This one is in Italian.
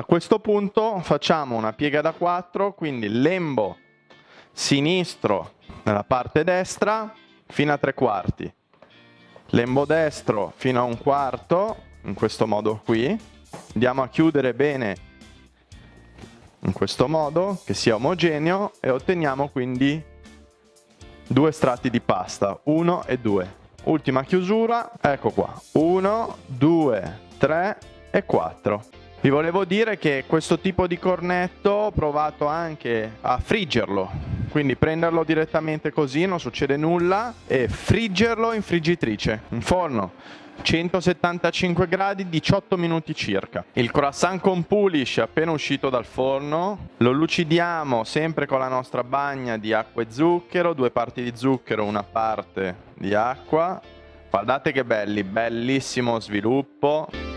A questo punto facciamo una piega da 4, quindi lembo sinistro nella parte destra fino a tre quarti, lembo destro fino a un quarto, in questo modo qui, andiamo a chiudere bene in questo modo, che sia omogeneo e otteniamo quindi due strati di pasta, uno e due. Ultima chiusura, ecco qua, uno, due, tre e quattro. Vi volevo dire che questo tipo di cornetto ho provato anche a friggerlo, quindi prenderlo direttamente così non succede nulla e friggerlo in friggitrice, in forno. 175 gradi 18 minuti circa. Il croissant con pulish appena uscito dal forno lo lucidiamo sempre con la nostra bagna di acqua e zucchero due parti di zucchero una parte di acqua. Guardate che belli bellissimo sviluppo